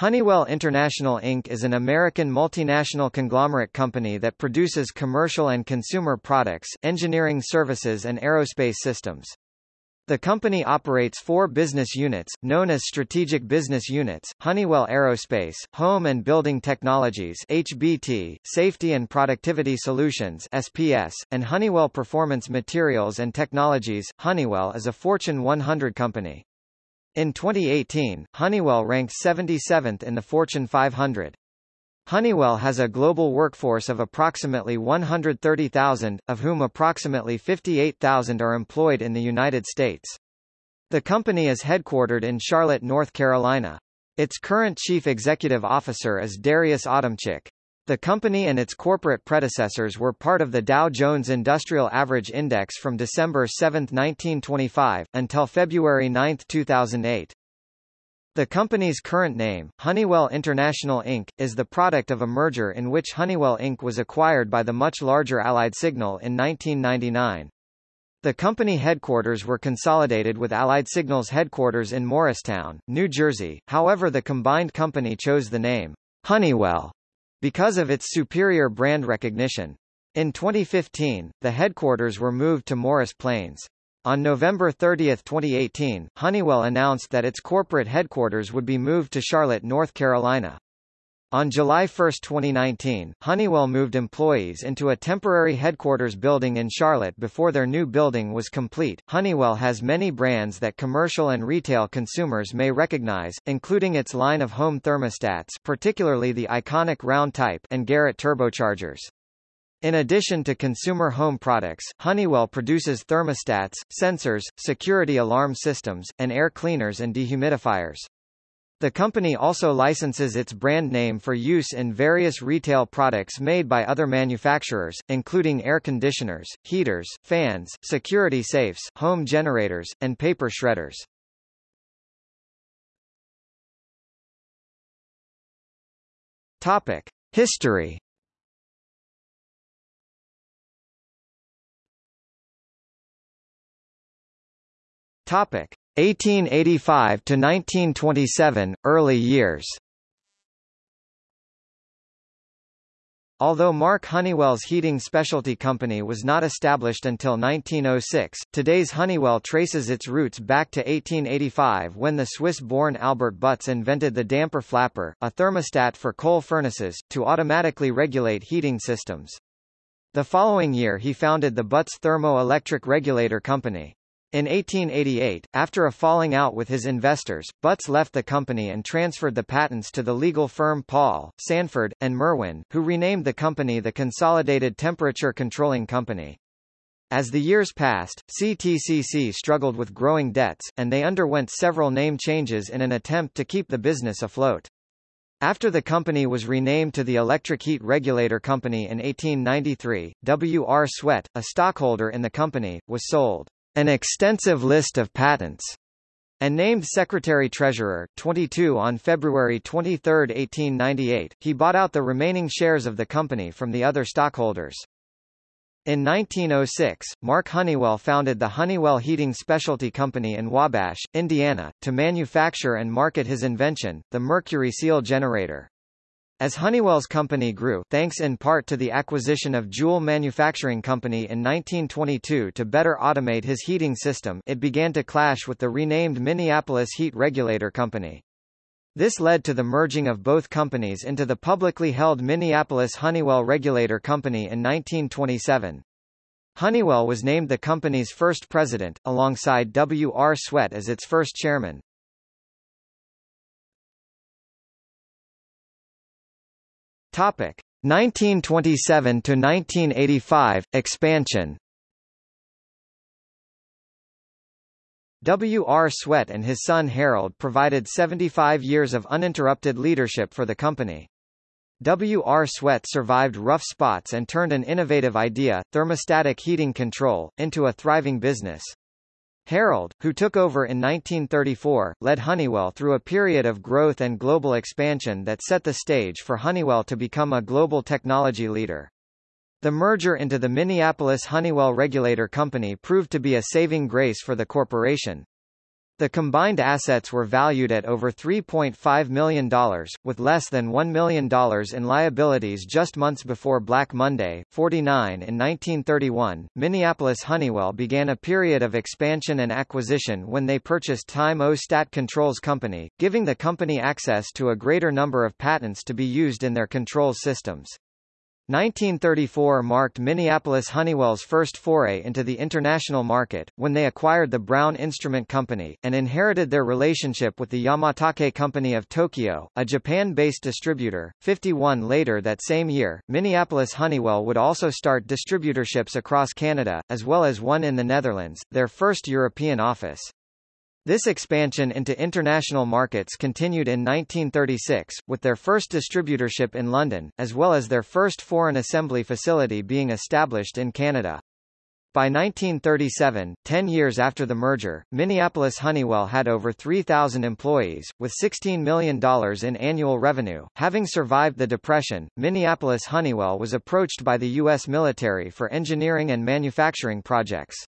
Honeywell International Inc. is an American multinational conglomerate company that produces commercial and consumer products, engineering services and aerospace systems. The company operates four business units, known as Strategic Business Units, Honeywell Aerospace, Home and Building Technologies HBT, Safety and Productivity Solutions SPS, and Honeywell Performance Materials and Technologies. Honeywell is a Fortune 100 company. In 2018, Honeywell ranked 77th in the Fortune 500. Honeywell has a global workforce of approximately 130,000, of whom approximately 58,000 are employed in the United States. The company is headquartered in Charlotte, North Carolina. Its current chief executive officer is Darius Adamczyk. The company and its corporate predecessors were part of the Dow Jones Industrial Average Index from December 7, 1925, until February 9, 2008. The company's current name, Honeywell International Inc., is the product of a merger in which Honeywell Inc. was acquired by the much larger Allied Signal in 1999. The company headquarters were consolidated with Allied Signal's headquarters in Morristown, New Jersey, however the combined company chose the name Honeywell because of its superior brand recognition. In 2015, the headquarters were moved to Morris Plains. On November 30, 2018, Honeywell announced that its corporate headquarters would be moved to Charlotte, North Carolina. On July 1, 2019, Honeywell moved employees into a temporary headquarters building in Charlotte before their new building was complete. Honeywell has many brands that commercial and retail consumers may recognize, including its line of home thermostats, particularly the iconic round type and Garrett turbochargers. In addition to consumer home products, Honeywell produces thermostats, sensors, security alarm systems, and air cleaners and dehumidifiers. The company also licenses its brand name for use in various retail products made by other manufacturers, including air conditioners, heaters, fans, security safes, home generators, and paper shredders. Topic: History. Topic: 1885 to 1927, early years. Although Mark Honeywell's heating specialty company was not established until 1906, today's Honeywell traces its roots back to 1885 when the Swiss-born Albert Butz invented the damper flapper, a thermostat for coal furnaces, to automatically regulate heating systems. The following year he founded the Butz Thermo-Electric Regulator Company. In 1888, after a falling out with his investors, Butz left the company and transferred the patents to the legal firm Paul, Sanford, and Merwin, who renamed the company the Consolidated Temperature Controlling Company. As the years passed, CTCC struggled with growing debts, and they underwent several name changes in an attempt to keep the business afloat. After the company was renamed to the Electric Heat Regulator Company in 1893, W. R. Sweatt, a stockholder in the company, was sold an extensive list of patents, and named Secretary-Treasurer, 22 on February 23, 1898, he bought out the remaining shares of the company from the other stockholders. In 1906, Mark Honeywell founded the Honeywell Heating Specialty Company in Wabash, Indiana, to manufacture and market his invention, the mercury seal generator. As Honeywell's company grew thanks in part to the acquisition of Jewell Manufacturing Company in 1922 to better automate his heating system it began to clash with the renamed Minneapolis Heat Regulator Company. This led to the merging of both companies into the publicly held Minneapolis Honeywell Regulator Company in 1927. Honeywell was named the company's first president, alongside W. R. Sweatt as its first chairman. Topic 1927 to 1985 expansion. W. R. Sweatt and his son Harold provided 75 years of uninterrupted leadership for the company. W. R. Sweatt survived rough spots and turned an innovative idea, thermostatic heating control, into a thriving business. Harold, who took over in 1934, led Honeywell through a period of growth and global expansion that set the stage for Honeywell to become a global technology leader. The merger into the Minneapolis Honeywell Regulator Company proved to be a saving grace for the corporation. The combined assets were valued at over $3.5 million, with less than $1 million in liabilities just months before Black Monday. 49 In 1931, Minneapolis Honeywell began a period of expansion and acquisition when they purchased Time O Stat Controls Company, giving the company access to a greater number of patents to be used in their controls systems. 1934 marked Minneapolis Honeywell's first foray into the international market, when they acquired the Brown Instrument Company, and inherited their relationship with the Yamatake Company of Tokyo, a Japan-based distributor. 51 later that same year, Minneapolis Honeywell would also start distributorships across Canada, as well as one in the Netherlands, their first European office. This expansion into international markets continued in 1936, with their first distributorship in London, as well as their first foreign assembly facility being established in Canada. By 1937, 10 years after the merger, Minneapolis Honeywell had over 3,000 employees, with $16 million in annual revenue. Having survived the Depression, Minneapolis Honeywell was approached by the U.S. military for engineering and manufacturing projects.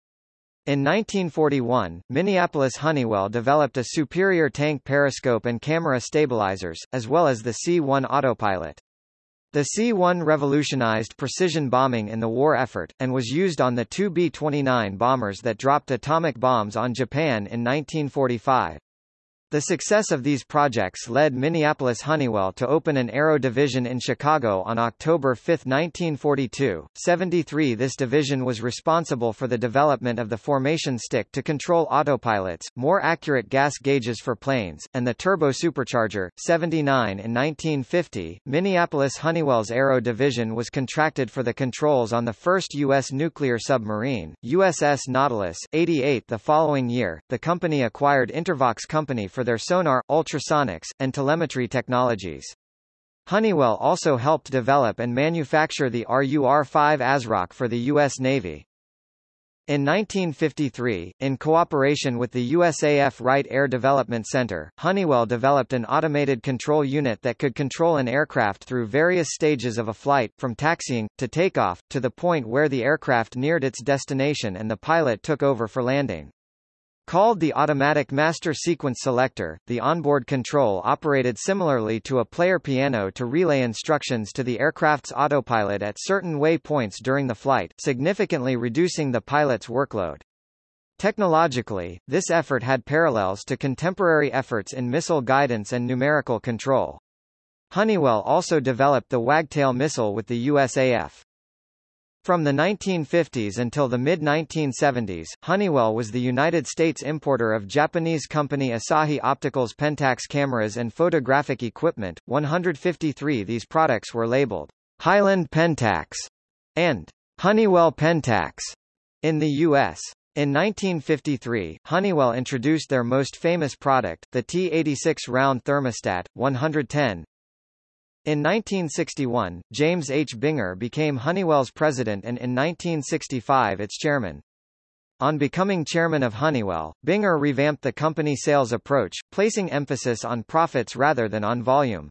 In 1941, Minneapolis Honeywell developed a superior tank periscope and camera stabilizers, as well as the C-1 autopilot. The C-1 revolutionized precision bombing in the war effort, and was used on the two B-29 bombers that dropped atomic bombs on Japan in 1945. The success of these projects led Minneapolis Honeywell to open an aero division in Chicago on October 5, 1942. 73 This division was responsible for the development of the formation stick to control autopilots, more accurate gas gauges for planes, and the turbo supercharger. 79 In 1950, Minneapolis Honeywell's aero division was contracted for the controls on the first U.S. nuclear submarine, USS Nautilus. 88 The following year, the company acquired Intervox Company for their sonar, ultrasonics, and telemetry technologies. Honeywell also helped develop and manufacture the RUR-5 ASROC for the U.S. Navy. In 1953, in cooperation with the USAF Wright Air Development Center, Honeywell developed an automated control unit that could control an aircraft through various stages of a flight, from taxiing, to takeoff, to the point where the aircraft neared its destination and the pilot took over for landing. Called the Automatic Master Sequence Selector, the onboard control operated similarly to a player piano to relay instructions to the aircraft's autopilot at certain waypoints during the flight, significantly reducing the pilot's workload. Technologically, this effort had parallels to contemporary efforts in missile guidance and numerical control. Honeywell also developed the Wagtail missile with the USAF. From the 1950s until the mid-1970s, Honeywell was the United States importer of Japanese company Asahi Optical's Pentax cameras and photographic equipment. 153 These products were labeled Heiland Pentax and Honeywell Pentax in the U.S. In 1953, Honeywell introduced their most famous product, the T86 round thermostat, 110, in 1961, James H. Binger became Honeywell's president and in 1965 its chairman. On becoming chairman of Honeywell, Binger revamped the company sales approach, placing emphasis on profits rather than on volume.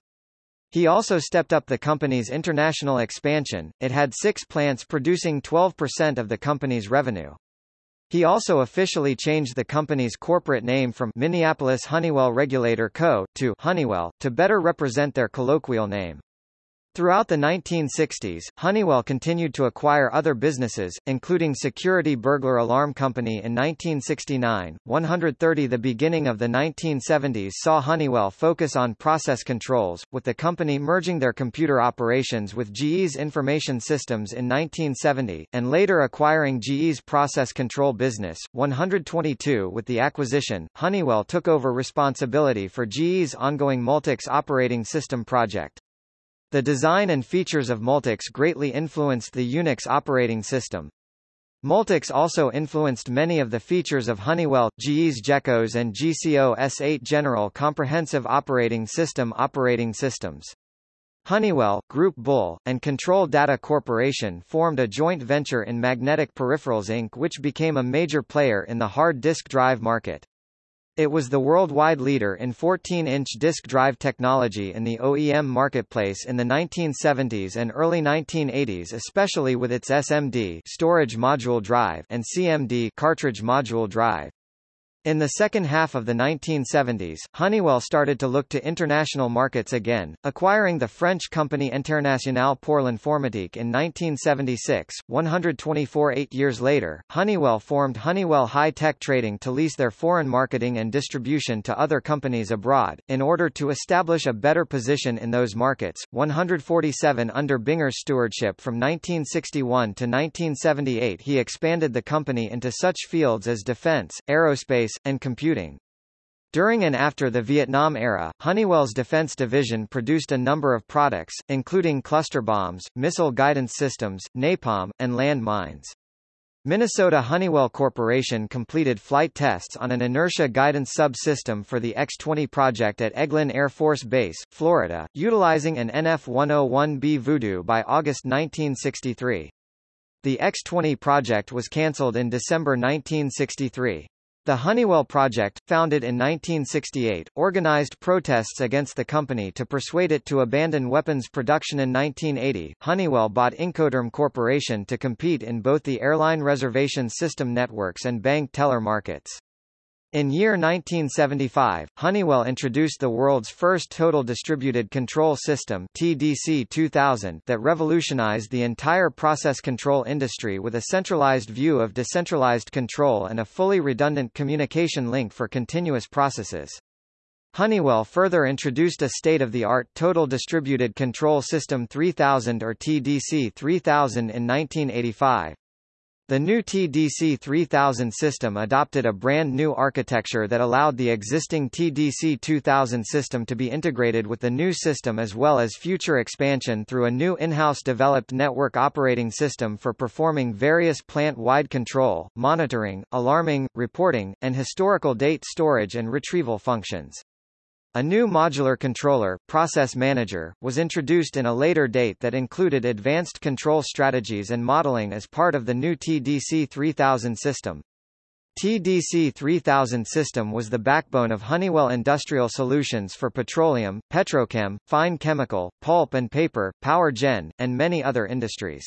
He also stepped up the company's international expansion, it had six plants producing 12% of the company's revenue. He also officially changed the company's corporate name from Minneapolis Honeywell Regulator Co. to Honeywell, to better represent their colloquial name. Throughout the 1960s, Honeywell continued to acquire other businesses, including Security Burglar Alarm Company in 1969. 130 The beginning of the 1970s saw Honeywell focus on process controls, with the company merging their computer operations with GE's information systems in 1970, and later acquiring GE's process control business. 122 With the acquisition, Honeywell took over responsibility for GE's ongoing Multics operating system project. The design and features of Multics greatly influenced the Unix operating system. Multics also influenced many of the features of Honeywell, GE's GECOS and GCOS 8 General Comprehensive Operating System operating systems. Honeywell, Groupe Bull, and Control Data Corporation formed a joint venture in Magnetic Peripherals Inc. which became a major player in the hard disk drive market. It was the worldwide leader in 14-inch disk drive technology in the OEM marketplace in the 1970s and early 1980s especially with its SMD storage module drive and CMD cartridge module drive. In the second half of the 1970s, Honeywell started to look to international markets again, acquiring the French company Internationale pour l'Informatique in 1976. 124 eight years later, Honeywell formed Honeywell High Tech Trading to lease their foreign marketing and distribution to other companies abroad, in order to establish a better position in those markets. 147 Under Binger's stewardship from 1961 to 1978 he expanded the company into such fields as defense, aerospace, and computing. During and after the Vietnam era, Honeywell's defense division produced a number of products, including cluster bombs, missile guidance systems, napalm, and land mines. Minnesota Honeywell Corporation completed flight tests on an inertia guidance subsystem for the X-20 project at Eglin Air Force Base, Florida, utilizing an NF-101B Voodoo by August 1963. The X-20 project was cancelled in December 1963. The Honeywell Project, founded in 1968, organized protests against the company to persuade it to abandon weapons production in 1980. Honeywell bought Incoterm Corporation to compete in both the airline reservation system networks and bank teller markets. In year 1975, Honeywell introduced the world's first Total Distributed Control System TDC 2000 that revolutionized the entire process control industry with a centralized view of decentralized control and a fully redundant communication link for continuous processes. Honeywell further introduced a state-of-the-art Total Distributed Control System 3000 or TDC 3000 in 1985. The new TDC 3000 system adopted a brand new architecture that allowed the existing TDC 2000 system to be integrated with the new system as well as future expansion through a new in-house developed network operating system for performing various plant-wide control, monitoring, alarming, reporting, and historical date storage and retrieval functions. A new modular controller, Process Manager, was introduced in a later date that included advanced control strategies and modeling as part of the new TDC 3000 system. TDC 3000 system was the backbone of Honeywell Industrial Solutions for petroleum, petrochem, fine chemical, pulp and paper, power gen, and many other industries.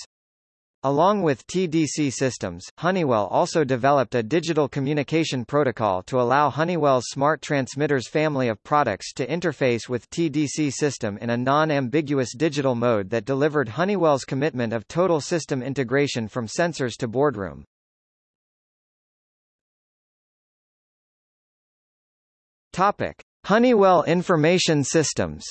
Along with TDC systems, Honeywell also developed a digital communication protocol to allow Honeywell's smart transmitters family of products to interface with TDC system in a non-ambiguous digital mode that delivered Honeywell's commitment of total system integration from sensors to boardroom. Topic: Honeywell Information Systems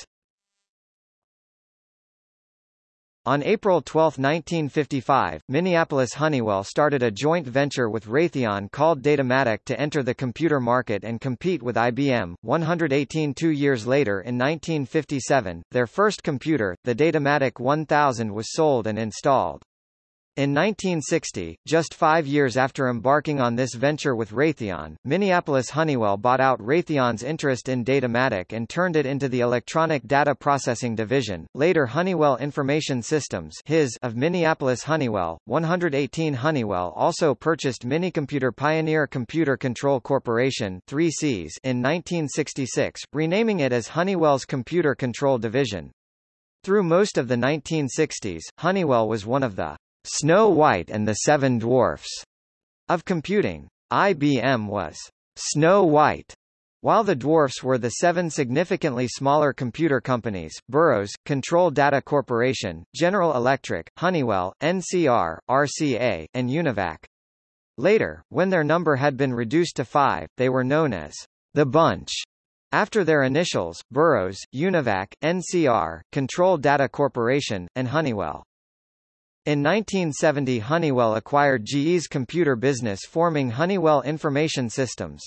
On April 12, 1955, Minneapolis Honeywell started a joint venture with Raytheon called Datamatic to enter the computer market and compete with IBM. 118 two years later in 1957, their first computer, the Datamatic 1000 was sold and installed. In 1960, just five years after embarking on this venture with Raytheon, Minneapolis Honeywell bought out Raytheon's interest in Datamatic and turned it into the Electronic Data Processing Division, later Honeywell Information Systems HIS of Minneapolis Honeywell. 118 Honeywell also purchased Minicomputer Pioneer Computer Control Corporation 3Cs in 1966, renaming it as Honeywell's Computer Control Division. Through most of the 1960s, Honeywell was one of the Snow White and the Seven Dwarfs of computing. IBM was Snow White, while the dwarfs were the seven significantly smaller computer companies, Burroughs, Control Data Corporation, General Electric, Honeywell, NCR, RCA, and Univac. Later, when their number had been reduced to five, they were known as the Bunch. After their initials, Burroughs, Univac, NCR, Control Data Corporation, and Honeywell. In 1970 Honeywell acquired GE's computer business forming Honeywell Information Systems.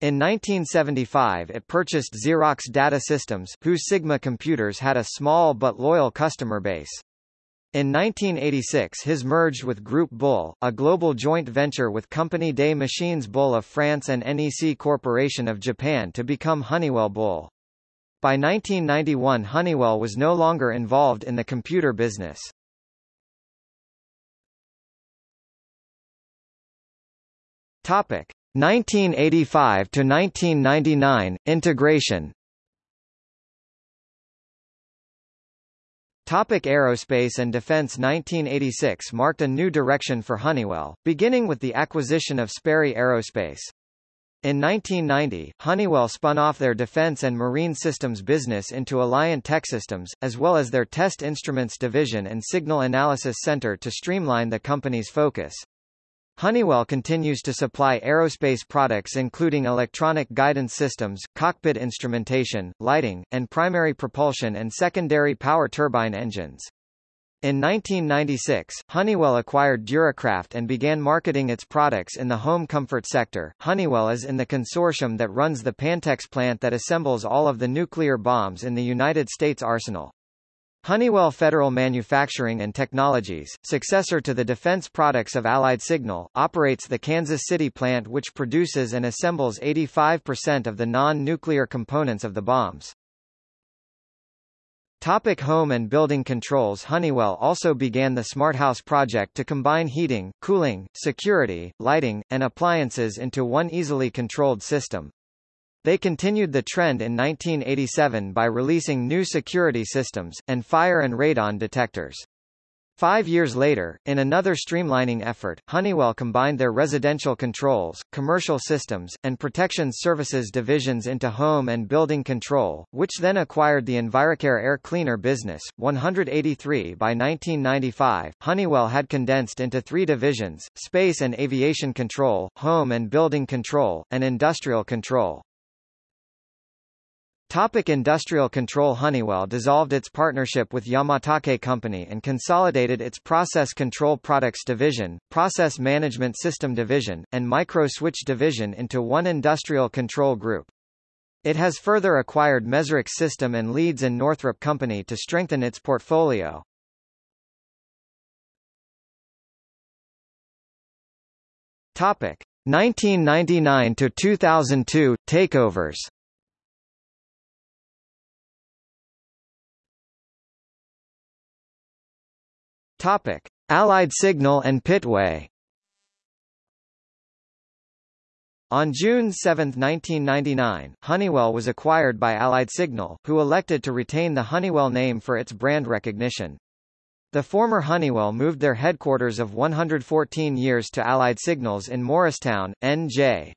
In 1975 it purchased Xerox Data Systems, whose Sigma computers had a small but loyal customer base. In 1986 his merged with Groupe Bull, a global joint venture with Company des Machines Bull of France and NEC Corporation of Japan to become Honeywell Bull. By 1991 Honeywell was no longer involved in the computer business. Topic 1985 to 1999 integration. Topic Aerospace and Defense 1986 marked a new direction for Honeywell, beginning with the acquisition of Sperry Aerospace. In 1990, Honeywell spun off their defense and marine systems business into Alliant Techsystems, as well as their Test Instruments division and Signal Analysis Center to streamline the company's focus. Honeywell continues to supply aerospace products including electronic guidance systems, cockpit instrumentation, lighting, and primary propulsion and secondary power turbine engines. In 1996, Honeywell acquired Duracraft and began marketing its products in the home comfort sector. Honeywell is in the consortium that runs the Pantex plant that assembles all of the nuclear bombs in the United States arsenal. Honeywell Federal Manufacturing and Technologies, successor to the defense products of Allied Signal, operates the Kansas City plant which produces and assembles 85% of the non-nuclear components of the bombs. Topic home and building controls Honeywell also began the Smart House project to combine heating, cooling, security, lighting, and appliances into one easily controlled system. They continued the trend in 1987 by releasing new security systems, and fire and radon detectors. Five years later, in another streamlining effort, Honeywell combined their residential controls, commercial systems, and protection services divisions into home and building control, which then acquired the Enviracaire air cleaner business. 183 By 1995, Honeywell had condensed into three divisions, space and aviation control, home and building control, and industrial control. Topic industrial control Honeywell dissolved its partnership with Yamatake Company and consolidated its Process Control Products Division, Process Management System Division, and Micro Switch Division into one industrial control group. It has further acquired Measurex System and Leeds and Northrup Company to strengthen its portfolio. Topic 1999 to 2002 takeovers. Topic: Allied Signal and Pittway. On June 7, 1999, Honeywell was acquired by Allied Signal, who elected to retain the Honeywell name for its brand recognition. The former Honeywell moved their headquarters of 114 years to Allied Signals in Morristown, NJ.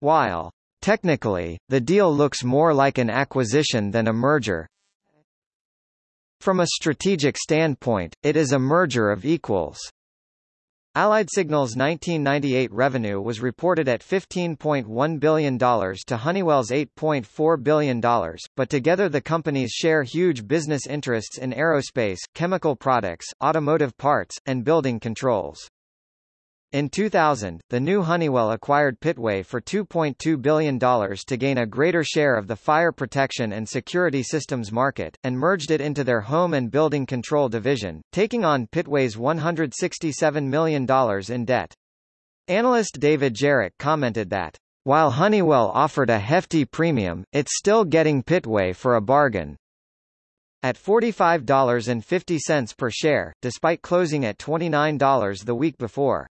While, technically, the deal looks more like an acquisition than a merger, from a strategic standpoint, it is a merger of equals. Allied Signal's 1998 revenue was reported at $15.1 billion to Honeywell's $8.4 billion, but together the companies share huge business interests in aerospace, chemical products, automotive parts, and building controls. In 2000, the new Honeywell acquired Pittway for $2.2 billion to gain a greater share of the fire protection and security systems market, and merged it into their home and building control division, taking on Pittway's $167 million in debt. Analyst David Jarrett commented that, while Honeywell offered a hefty premium, it's still getting Pittway for a bargain. At $45.50 per share, despite closing at $29 the week before.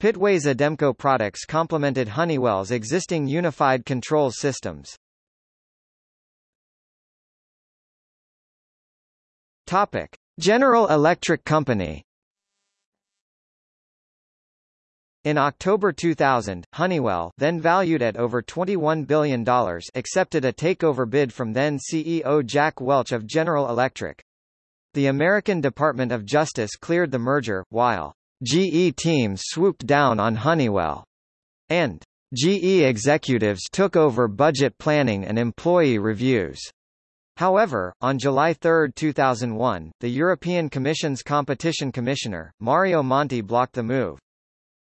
Pittway's Ademco products complemented Honeywell's existing unified control systems. Topic: General Electric Company. In October 2000, Honeywell, then valued at over $21 billion, accepted a takeover bid from then CEO Jack Welch of General Electric. The American Department of Justice cleared the merger, while GE teams swooped down on Honeywell. And GE executives took over budget planning and employee reviews. However, on July 3, 2001, the European Commission's competition commissioner, Mario Monti blocked the move.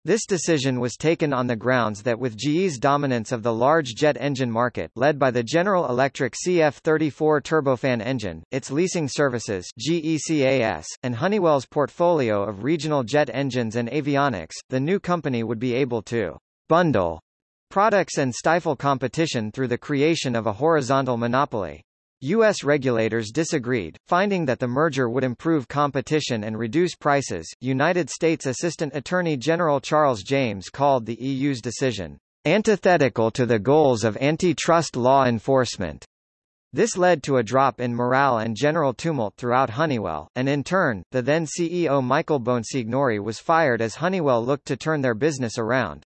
This decision was taken on the grounds that with GE's dominance of the large jet engine market led by the General Electric CF34 turbofan engine, its leasing services GECAS, and Honeywell's portfolio of regional jet engines and avionics, the new company would be able to bundle products and stifle competition through the creation of a horizontal monopoly. U.S. regulators disagreed, finding that the merger would improve competition and reduce prices. United States Assistant Attorney General Charles James called the EU's decision antithetical to the goals of antitrust law enforcement. This led to a drop in morale and general tumult throughout Honeywell, and in turn, the then CEO Michael Bonsignore was fired as Honeywell looked to turn their business around.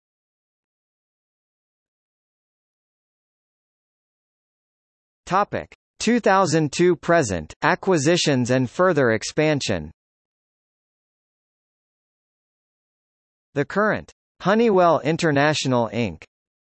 Topic: 2002 present acquisitions and further expansion. The current Honeywell International Inc.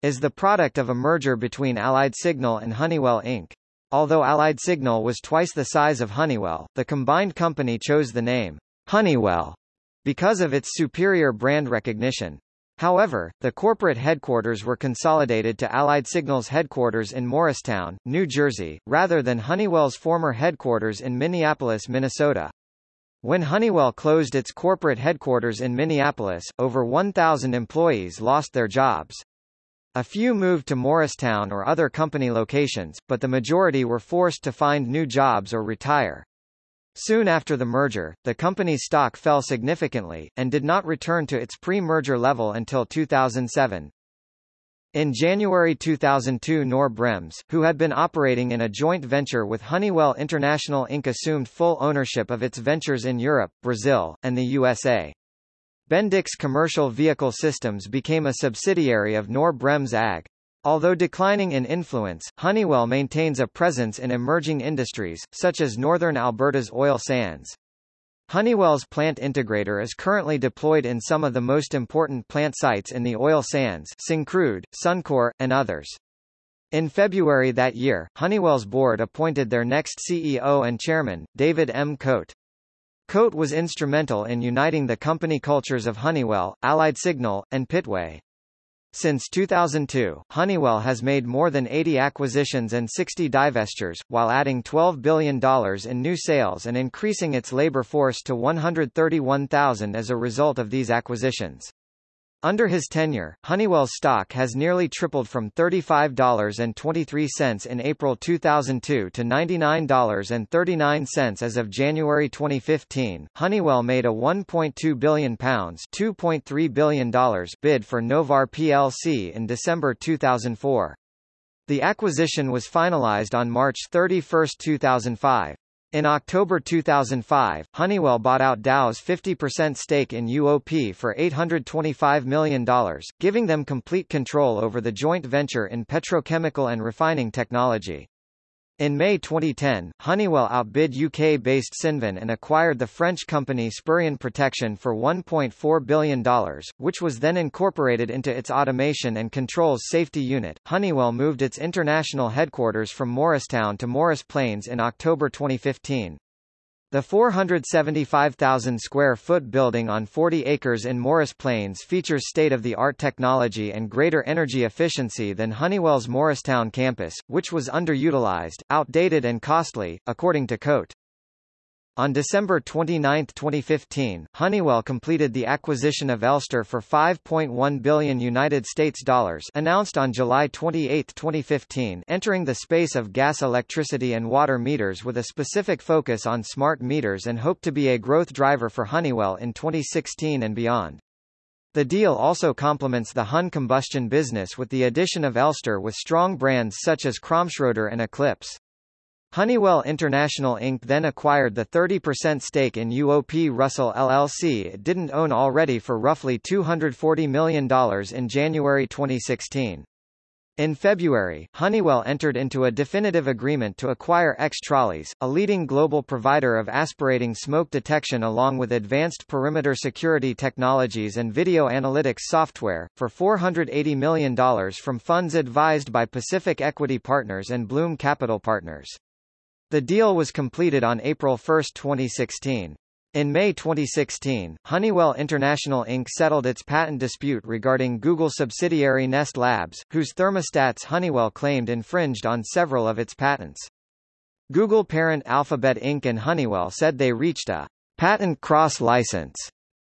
is the product of a merger between Allied Signal and Honeywell Inc. Although Allied Signal was twice the size of Honeywell, the combined company chose the name Honeywell because of its superior brand recognition. However, the corporate headquarters were consolidated to Allied Signal's headquarters in Morristown, New Jersey, rather than Honeywell's former headquarters in Minneapolis, Minnesota. When Honeywell closed its corporate headquarters in Minneapolis, over 1,000 employees lost their jobs. A few moved to Morristown or other company locations, but the majority were forced to find new jobs or retire. Soon after the merger, the company's stock fell significantly, and did not return to its pre-merger level until 2007. In January 2002 Knorr Bremse, who had been operating in a joint venture with Honeywell International Inc. assumed full ownership of its ventures in Europe, Brazil, and the USA. Bendix Commercial Vehicle Systems became a subsidiary of Knorr Bremse AG. Although declining in influence, Honeywell maintains a presence in emerging industries, such as northern Alberta's oil sands. Honeywell's plant integrator is currently deployed in some of the most important plant sites in the oil sands Syncrude, Suncor, and others. In February that year, Honeywell's board appointed their next CEO and chairman, David M. Cote. Cote was instrumental in uniting the company cultures of Honeywell, Allied Signal, and Pittway. Since 2002, Honeywell has made more than 80 acquisitions and 60 divestitures, while adding $12 billion in new sales and increasing its labor force to 131,000 as a result of these acquisitions. Under his tenure, Honeywell's stock has nearly tripled from $35.23 in April 2002 to $99.39 as of January 2015. Honeywell made a 1.2 billion pounds ($2.3 bid for Novar plc in December 2004. The acquisition was finalized on March 31, 2005. In October 2005, Honeywell bought out Dow's 50% stake in UOP for $825 million, giving them complete control over the joint venture in petrochemical and refining technology. In May 2010, Honeywell outbid UK-based Cinven and acquired the French company Sperian Protection for $1.4 billion, which was then incorporated into its Automation and Controls Safety Unit. Honeywell moved its international headquarters from Morristown to Morris Plains in October 2015. The 475,000 square foot building on 40 acres in Morris Plains features state-of-the-art technology and greater energy efficiency than Honeywell's Morristown campus, which was underutilized, outdated and costly, according to Cote. On December 29, 2015, Honeywell completed the acquisition of Elster for 5.1 billion United States dollars, announced on July 28, 2015, entering the space of gas, electricity and water meters with a specific focus on smart meters and hope to be a growth driver for Honeywell in 2016 and beyond. The deal also complements the Hun combustion business with the addition of Elster with strong brands such as Kromschroeder and Eclipse. Honeywell International Inc. then acquired the 30% stake in UOP Russell LLC it didn't own already for roughly $240 million in January 2016. In February, Honeywell entered into a definitive agreement to acquire Xtralis, a leading global provider of aspirating smoke detection along with advanced perimeter security technologies and video analytics software, for $480 million from funds advised by Pacific Equity Partners and Blum Capital Partners. The deal was completed on April 1, 2016. In May 2016, Honeywell International Inc. settled its patent dispute regarding Google subsidiary Nest Labs, whose thermostats Honeywell claimed infringed on several of its patents. Google parent Alphabet Inc. and Honeywell said they reached a patent cross-license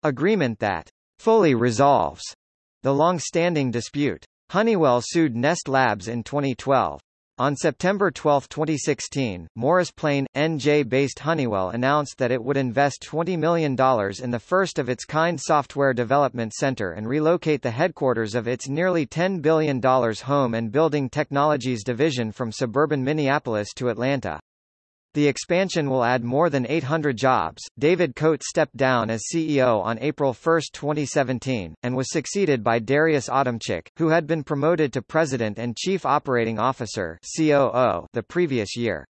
agreement that fully resolves the long-standing dispute. Honeywell sued Nest Labs in 2012. On September 12, 2016, Morris Plain, NJ-based Honeywell announced that it would invest $20 million in the first-of-its-kind software development center and relocate the headquarters of its nearly $10 billion home and building technologies division from suburban Minneapolis to Atlanta. The expansion will add more than 800 jobs. David Coates stepped down as CEO on April 1, 2017, and was succeeded by Darius Adamczyk, who had been promoted to President and Chief Operating Officer (COO) the previous year.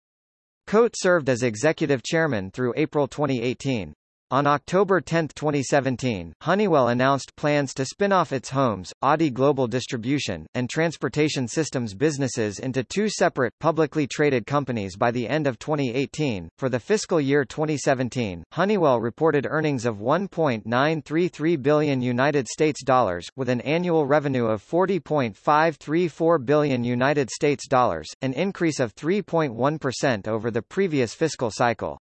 Coates served as executive chairman through April 2018. On October 10, 2017, Honeywell announced plans to spin off its homes, ADI Global Distribution, and Transportation Systems businesses into two separate, publicly traded companies by the end of 2018. For the fiscal year 2017, Honeywell reported earnings of 1.933 billion United States dollars, with an annual revenue of 40.534 billion United States dollars, an increase of 3.1% over the previous fiscal cycle.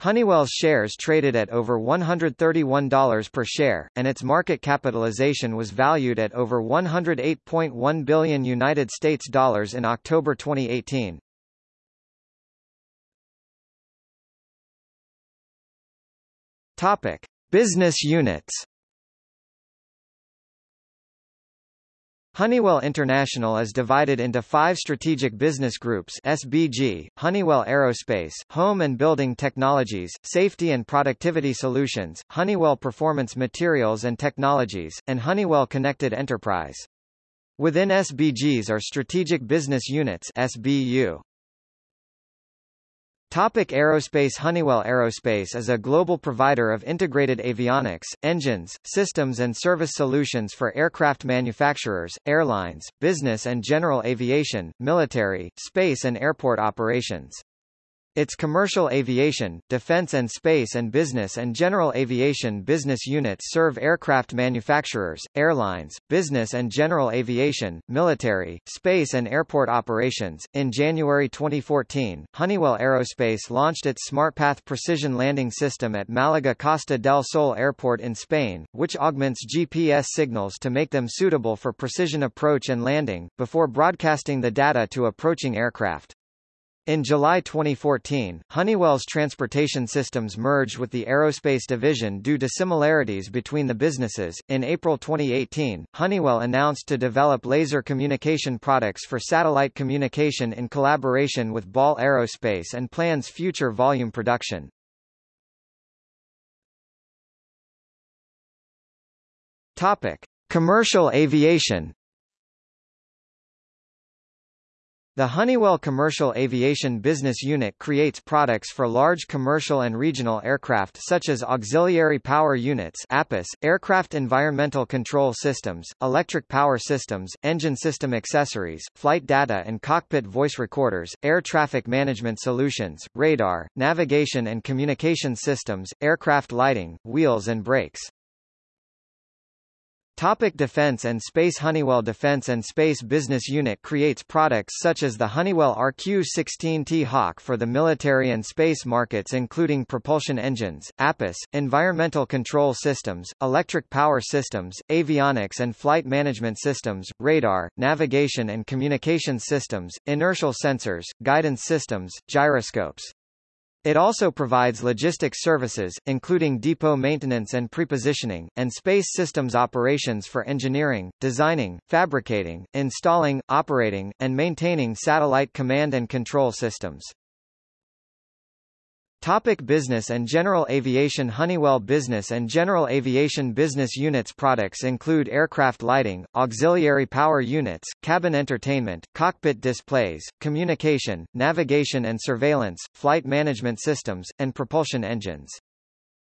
Honeywell's shares traded at over $131 per share, and its market capitalization was valued at over 108.1 billion United States dollars in October 2018. Topic: Business units. Honeywell International is divided into five strategic business groups SBG, Honeywell Aerospace, Home and Building Technologies, Safety and Productivity Solutions, Honeywell Performance Materials and Technologies, and Honeywell Connected Enterprise. Within SBGs are strategic business units SBU. Topic Aerospace Honeywell Aerospace is a global provider of integrated avionics, engines, systems and service solutions for aircraft manufacturers, airlines, business and general aviation, military, space and airport operations. Its commercial aviation, defense and space and business and general aviation business units serve aircraft manufacturers, airlines, business and general aviation, military, space and airport operations. In January 2014, Honeywell Aerospace launched its SmartPath precision landing system at Malaga Costa del Sol Airport in Spain, which augments GPS signals to make them suitable for precision approach and landing, before broadcasting the data to approaching aircraft. In July 2014, Honeywell's transportation systems merged with the aerospace division due to similarities between the businesses. In April 2018, Honeywell announced to develop laser communication products for satellite communication in collaboration with Ball Aerospace and plans future volume production. Topic: Commercial aviation. The Honeywell Commercial Aviation Business Unit creates products for large commercial and regional aircraft such as auxiliary power units APUS, aircraft environmental control systems, electric power systems, engine system accessories, flight data and cockpit voice recorders, air traffic management solutions, radar, navigation and communication systems, aircraft lighting, wheels and brakes. Topic Defense and Space Honeywell Defense and Space Business Unit creates products such as the Honeywell RQ-16 T-Hawk for the military and space markets including propulsion engines, APIS, environmental control systems, electric power systems, avionics and flight management systems, radar, navigation and communication systems, inertial sensors, guidance systems, gyroscopes. It also provides logistics services, including depot maintenance and prepositioning, and space systems operations for engineering, designing, fabricating, installing, operating, and maintaining satellite command and control systems. Topic business and General Aviation Honeywell Business and General Aviation Business Units products include aircraft lighting, auxiliary power units, cabin entertainment, cockpit displays, communication, navigation and surveillance, flight management systems, and propulsion engines.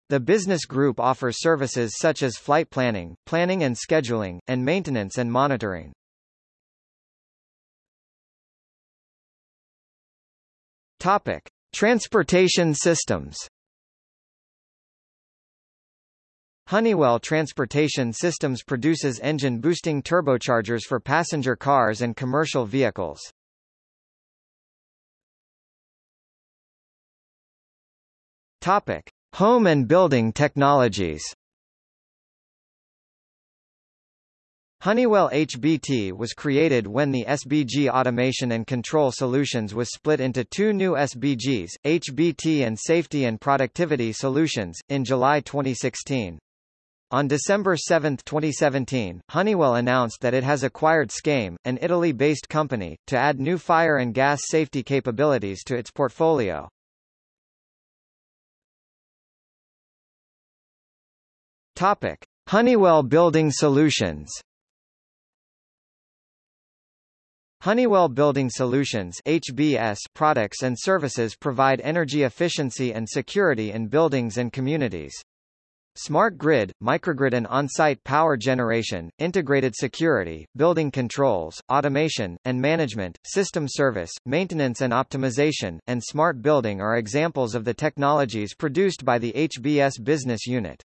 The business group offers services such as flight planning, planning and scheduling, and maintenance and monitoring. Topic: Transportation systems Honeywell Transportation Systems produces engine-boosting turbochargers for passenger cars and commercial vehicles. Topic: Home and Building Technologies. Honeywell HBT was created when the SBG Automation and Control Solutions was split into two new SBGs, HBT and Safety and Productivity Solutions, in July 2016. On December 7, 2017, Honeywell announced that it has acquired Scame, an Italy-based company, to add new fire and gas safety capabilities to its portfolio. Topic. Honeywell Building Solutions Honeywell Building Solutions HBS products and services provide energy efficiency and security in buildings and communities. Smart grid, microgrid and on-site power generation, integrated security, building controls, automation, and management, system service, maintenance and optimization, and smart building are examples of the technologies produced by the HBS business unit.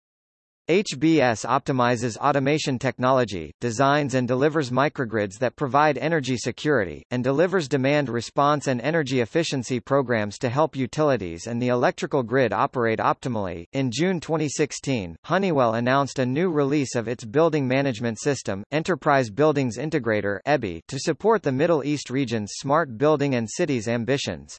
HBS optimizes automation technology, designs and delivers microgrids that provide energy security, and delivers demand response and energy efficiency programs to help utilities and the electrical grid operate optimally. In June 2016, Honeywell announced a new release of its building management system, Enterprise Buildings Integrator (EBI), to support the Middle East region's smart building and cities ambitions.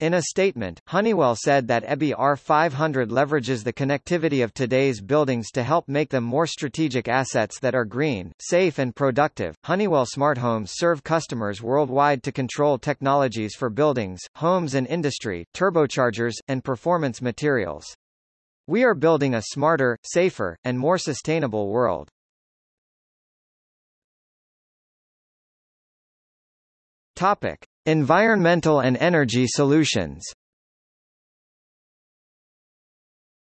In a statement, Honeywell said that EBI R500 leverages the connectivity of today's buildings to help make them more strategic assets that are green, safe and productive. Honeywell Smart Homes serve customers worldwide to control technologies for buildings, homes and industry, turbochargers, and performance materials. We are building a smarter, safer, and more sustainable world. Topic: Environmental and energy solutions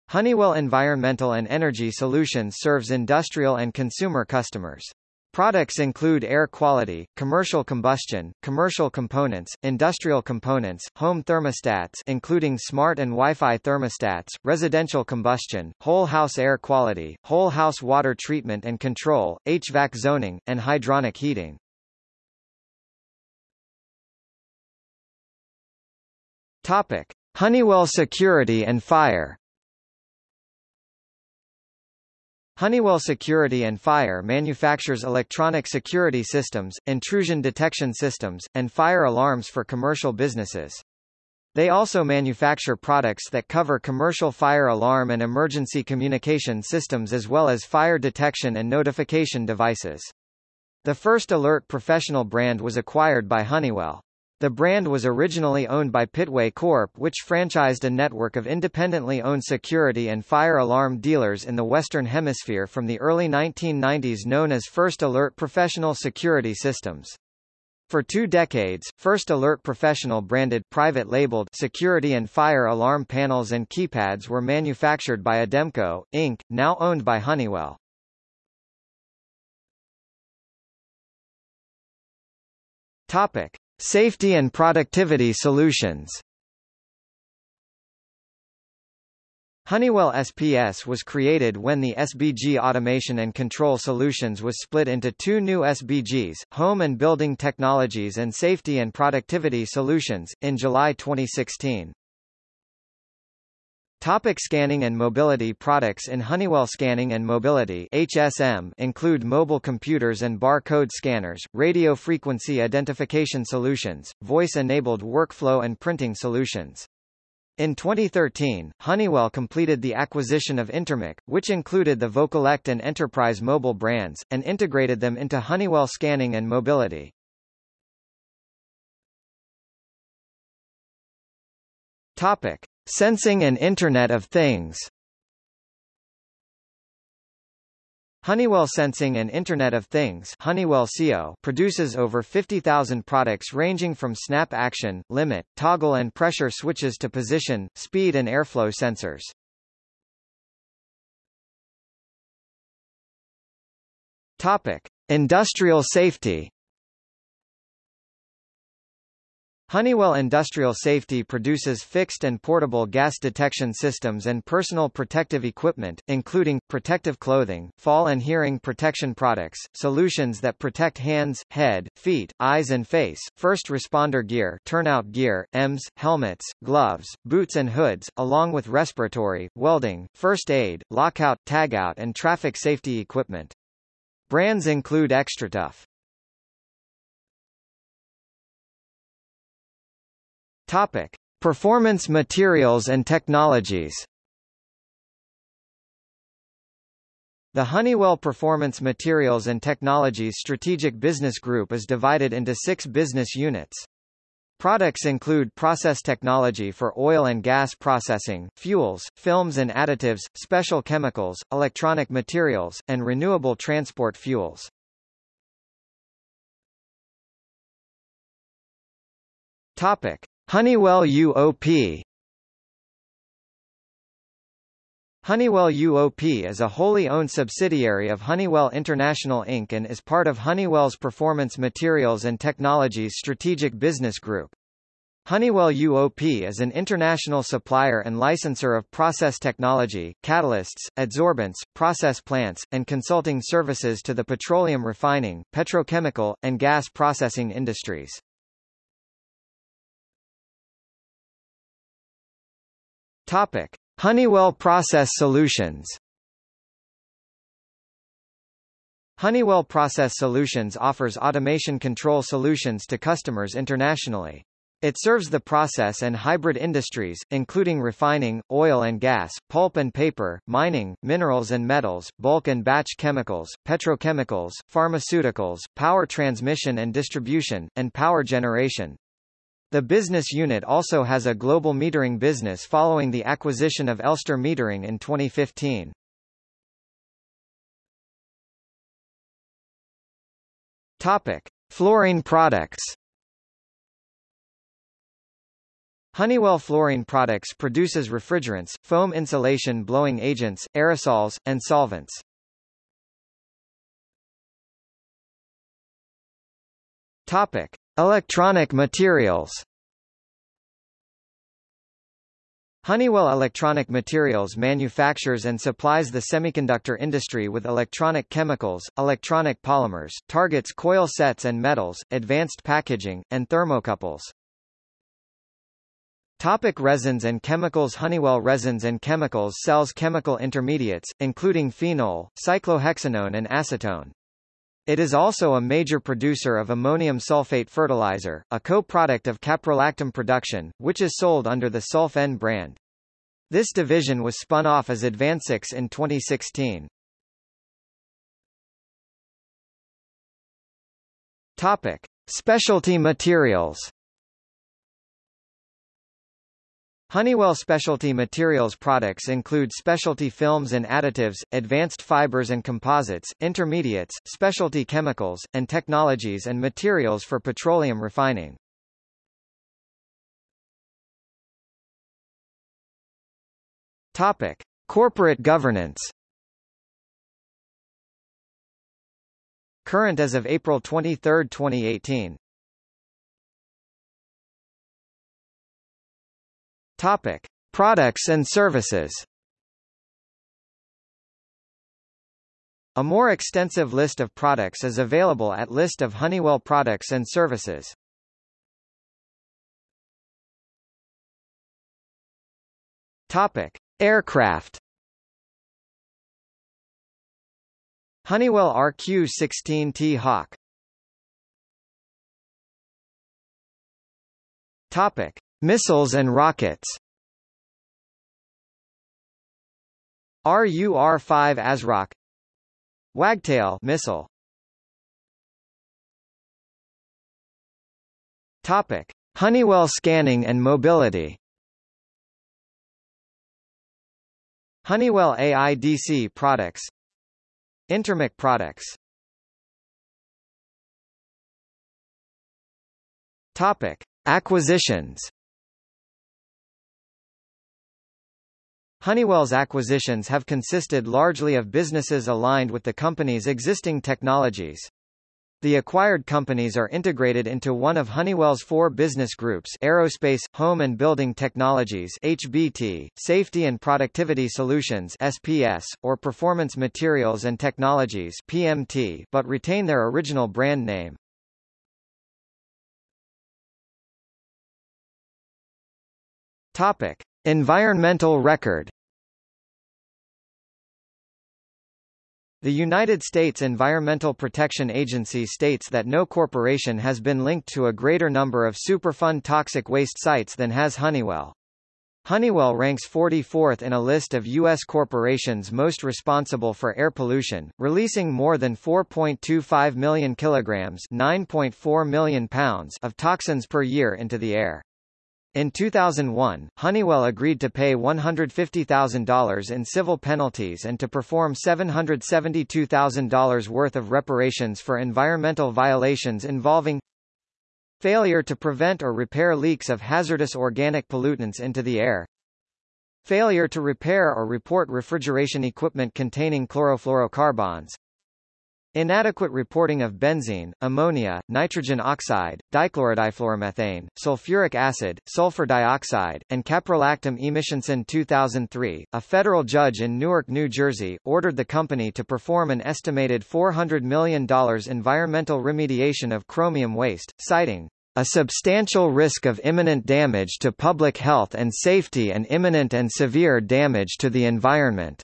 Honeywell Environmental and Energy Solutions serves industrial and consumer customers. Products include air quality, commercial combustion, commercial components, industrial components, home thermostats including smart and Wi-Fi thermostats, residential combustion, whole house air quality, whole house water treatment and control, HVAC zoning, and hydronic heating. Topic: Honeywell Security and Fire. Honeywell Security and Fire manufactures electronic security systems, intrusion detection systems, and fire alarms for commercial businesses. They also manufacture products that cover commercial fire alarm and emergency communication systems as well as fire detection and notification devices. The First Alert professional brand was acquired by Honeywell. The brand was originally owned by Pittway Corp. which franchised a network of independently owned security and fire alarm dealers in the Western Hemisphere from the early 1990s known as First Alert Professional Security Systems. For two decades, First Alert Professional branded private labeled security and fire alarm panels and keypads were manufactured by Ademco, Inc., now owned by Honeywell. Topic: Safety and productivity solutions Honeywell SPS was created when the SBG Automation and Control Solutions was split into two new SBGs, Home and Building Technologies and Safety and Productivity Solutions, in July 2016. Topic scanning and mobility Products in Honeywell Scanning and Mobility HSM include mobile computers and barcode scanners, radio frequency identification solutions, voice-enabled workflow and printing solutions. In 2013, Honeywell completed the acquisition of Intermec, which included the Vocollect and Enterprise mobile brands, and integrated them into Honeywell Scanning and Mobility. Topic. Sensing and Internet of Things Honeywell Sensing and Internet of Things Honeywell CO produces over 50,000 products ranging from snap action, limit, toggle and pressure switches to position, speed and airflow sensors. Topic: Industrial safety Honeywell Industrial Safety produces fixed and portable gas detection systems and personal protective equipment, including, protective clothing, fall and hearing protection products, solutions that protect hands, head, feet, eyes and face, first responder gear turnout gear, EMS, helmets, gloves, boots and hoods, along with respiratory, welding, first aid, lockout, tagout and traffic safety equipment. Brands include XTRATUF. Topic: Performance Materials and Technologies. The Honeywell Performance Materials and Technologies Strategic Business Group is divided into six business units. Products include process technology for oil and gas processing, fuels, films and additives, special chemicals, electronic materials, and renewable transport fuels. Topic: Honeywell UOP Honeywell UOP is a wholly owned subsidiary of Honeywell International Inc. and is part of Honeywell's Performance Materials and Technologies Strategic Business Group. Honeywell UOP is an international supplier and licensor of process technology, catalysts, adsorbents, process plants, and consulting services to the petroleum refining, petrochemical, and gas processing industries. Topic. Honeywell Process Solutions Honeywell Process Solutions offers automation control solutions to customers internationally. It serves the process and hybrid industries, including refining, oil and gas, pulp and paper, mining, minerals and metals, bulk and batch chemicals, petrochemicals, pharmaceuticals, power transmission and distribution, and power generation. The business unit also has a global metering business following the acquisition of Elster Metering in 2015. Topic: Fluorine products. Honeywell Fluorine Products produces refrigerants, foam insulation blowing agents, aerosols, and solvents. Topic: Electronic materials Honeywell Electronic Materials manufactures and supplies the semiconductor industry with electronic chemicals, electronic polymers, targets coil sets and metals, advanced packaging, and thermocouples. Topic resins and chemicals Honeywell Resins and Chemicals sells chemical intermediates, including phenol, cyclohexanone and acetone. It is also a major producer of ammonium sulfate fertilizer, a co-product of caprolactam production, which is sold under the Sulf-N brand. This division was spun off as AdvanSix in 2016. Topic: Specialty materials. Honeywell Specialty Materials products include specialty films and additives, advanced fibers and composites, intermediates, specialty chemicals, and technologies and materials for petroleum refining. Topic: Corporate governance. Current as of April 23, 2018. Topic: Products and services. A more extensive list of products is available at List of Honeywell products and services. Topic: Aircraft. Honeywell RQ-16 T-Hawk. Topic: Missiles and rockets. RUR-5 ASROC Wagtail missile. Topic. Honeywell scanning and mobility. Honeywell AIDC products. Intermec products. Topic. Acquisitions Honeywell's acquisitions have consisted largely of businesses aligned with the company's existing technologies. The acquired companies are integrated into one of Honeywell's four business groups Aerospace, Home and Building Technologies HBT, Safety and Productivity Solutions SPS, or Performance Materials and Technologies PMT, but retain their original brand name. Topic. Environmental record The United States Environmental Protection Agency states that no corporation has been linked to a greater number of Superfund toxic waste sites than has Honeywell. Honeywell ranks 44th in a list of U.S. corporations most responsible for air pollution, releasing more than 4.25 million kilograms 9.4 million pounds of toxins per year into the air. In 2001, Honeywell agreed to pay $150,000 in civil penalties and to perform $772,000 worth of reparations for environmental violations involving Failure to prevent or repair leaks of hazardous organic pollutants into the air. Failure to repair or report refrigeration equipment containing chlorofluorocarbons. Inadequate reporting of benzene, ammonia, nitrogen oxide, dichlorodifluoromethane, sulfuric acid, sulfur dioxide, and caprolactam emissions. In 2003, a federal judge in Newark, New Jersey, ordered the company to perform an estimated $400 million environmental remediation of chromium waste, citing a substantial risk of imminent damage to public health and safety and imminent and severe damage to the environment.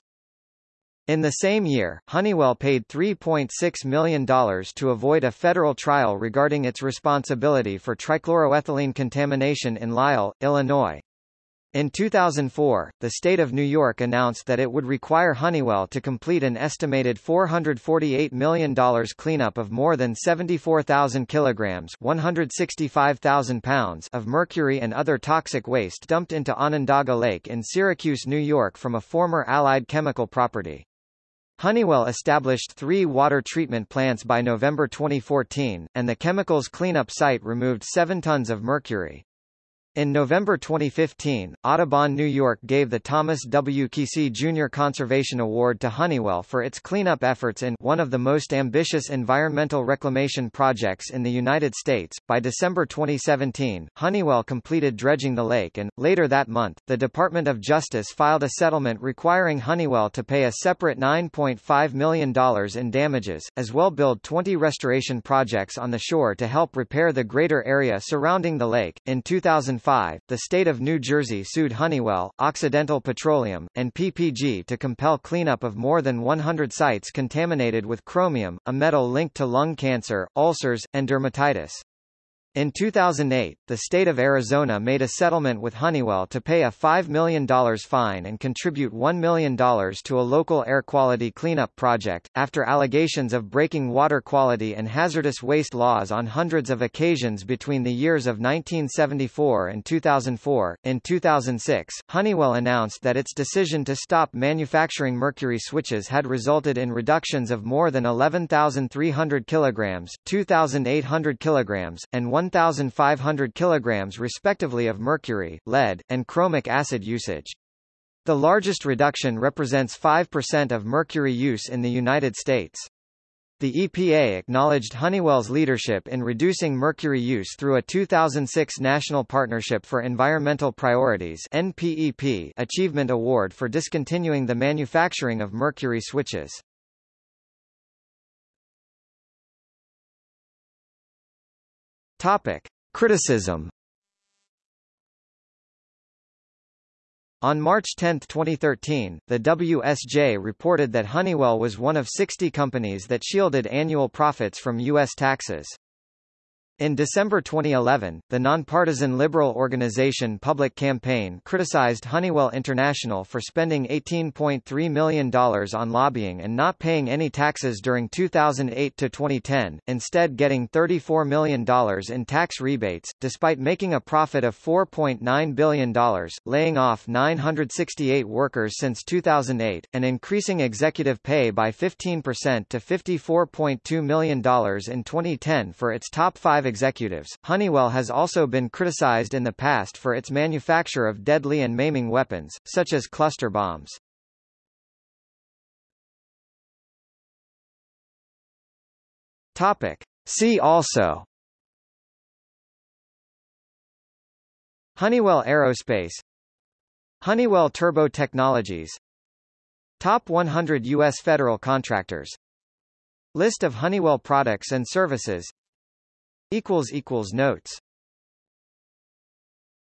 In the same year, Honeywell paid $3.6 million to avoid a federal trial regarding its responsibility for trichloroethylene contamination in Lisle, Illinois. In 2004, the state of New York announced that it would require Honeywell to complete an estimated $448 million cleanup of more than 74,000 kilograms 165,000 pounds of mercury and other toxic waste dumped into Onondaga Lake in Syracuse, New York from a former Allied chemical property. Honeywell established three water treatment plants by November 2014, and the chemicals cleanup site removed 7 tons of mercury. In November 2015, Audubon New York gave the Thomas W. Keesee Jr. Conservation Award to Honeywell for its cleanup efforts in one of the most ambitious environmental reclamation projects in the United States. By December 2017, Honeywell completed dredging the lake and, later that month, the Department of Justice filed a settlement requiring Honeywell to pay a separate $9.5 million in damages, as well build 20 restoration projects on the shore to help repair the greater area surrounding the lake. In 2000 2005, the state of New Jersey sued Honeywell, Occidental Petroleum, and PPG to compel cleanup of more than 100 sites contaminated with chromium, a metal linked to lung cancer, ulcers, and dermatitis. In 2008, the state of Arizona made a settlement with Honeywell to pay a $5 million fine and contribute $1 million to a local air quality cleanup project, after allegations of breaking water quality and hazardous waste laws on hundreds of occasions between the years of 1974 and 2004. In 2006, Honeywell announced that its decision to stop manufacturing mercury switches had resulted in reductions of more than 11,300 kilograms, 2,800 kilograms, and 1,500 kilograms respectively of mercury, lead, and chromic acid usage. The largest reduction represents 5% of mercury use in the United States. The EPA acknowledged Honeywell's leadership in reducing mercury use through a 2006 National Partnership for Environmental Priorities NPEP Achievement Award for discontinuing the manufacturing of mercury switches. Topic. Criticism On March 10, 2013, the WSJ reported that Honeywell was one of 60 companies that shielded annual profits from U.S. taxes. In December 2011, the nonpartisan liberal organization Public Campaign criticized Honeywell International for spending $18.3 million on lobbying and not paying any taxes during 2008 to 2010, instead getting $34 million in tax rebates, despite making a profit of $4.9 billion, laying off 968 workers since 2008, and increasing executive pay by 15% to $54.2 million in 2010 for its top five executives. Honeywell has also been criticized in the past for its manufacture of deadly and maiming weapons, such as cluster bombs. Topic. See also Honeywell Aerospace Honeywell Turbo Technologies Top 100 U.S. federal contractors List of Honeywell products and services Notes